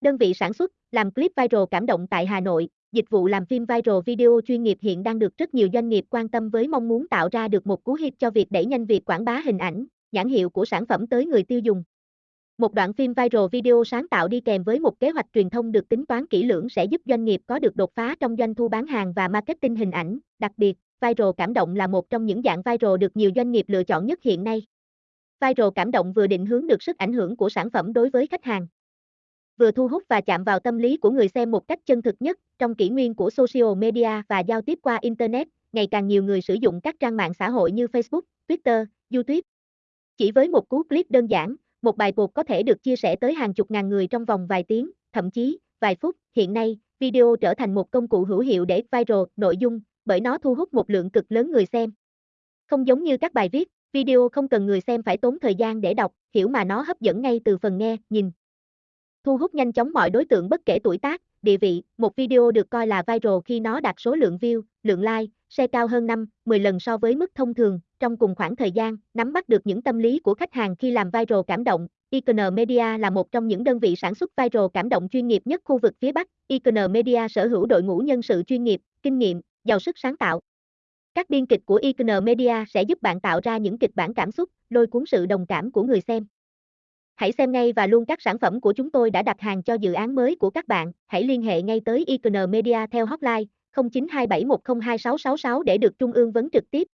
Đơn vị sản xuất, làm clip viral cảm động tại Hà Nội, dịch vụ làm phim viral video chuyên nghiệp hiện đang được rất nhiều doanh nghiệp quan tâm với mong muốn tạo ra được một cú hit cho việc đẩy nhanh việc quảng bá hình ảnh, nhãn hiệu của sản phẩm tới người tiêu dùng. Một đoạn phim viral video sáng tạo đi kèm với một kế hoạch truyền thông được tính toán kỹ lưỡng sẽ giúp doanh nghiệp có được đột phá trong doanh thu bán hàng và marketing hình ảnh. Đặc biệt, viral cảm động là một trong những dạng viral được nhiều doanh nghiệp lựa chọn nhất hiện nay. Viral cảm động vừa định hướng được sức ảnh hưởng của sản phẩm đối với khách hàng, vừa thu hút và chạm vào tâm lý của người xem một cách chân thực nhất. Trong kỷ nguyên của social media và giao tiếp qua internet, ngày càng nhiều người sử dụng các trang mạng xã hội như Facebook, Twitter, YouTube. Chỉ với một cú clip đơn giản, một bài buộc có thể được chia sẻ tới hàng chục ngàn người trong vòng vài tiếng, thậm chí vài phút. Hiện nay, video trở thành một công cụ hữu hiệu để viral nội dung, bởi nó thu hút một lượng cực lớn người xem. Không giống như các bài viết, video không cần người xem phải tốn thời gian để đọc, hiểu mà nó hấp dẫn ngay từ phần nghe, nhìn. Thu hút nhanh chóng mọi đối tượng bất kể tuổi tác, địa vị, một video được coi là viral khi nó đạt số lượng view, lượng like, share cao hơn 5, 10 lần so với mức thông thường, trong cùng khoảng thời gian, nắm bắt được những tâm lý của khách hàng khi làm viral cảm động. Icon Media là một trong những đơn vị sản xuất viral cảm động chuyên nghiệp nhất khu vực phía Bắc. Icon Media sở hữu đội ngũ nhân sự chuyên nghiệp, kinh nghiệm, giàu sức sáng tạo. Các biên kịch của Icon Media sẽ giúp bạn tạo ra những kịch bản cảm xúc, lôi cuốn sự đồng cảm của người xem. Hãy xem ngay và luôn các sản phẩm của chúng tôi đã đặt hàng cho dự án mới của các bạn. Hãy liên hệ ngay tới Icon Media theo hotline 0927102666 để được Trung ương vấn trực tiếp.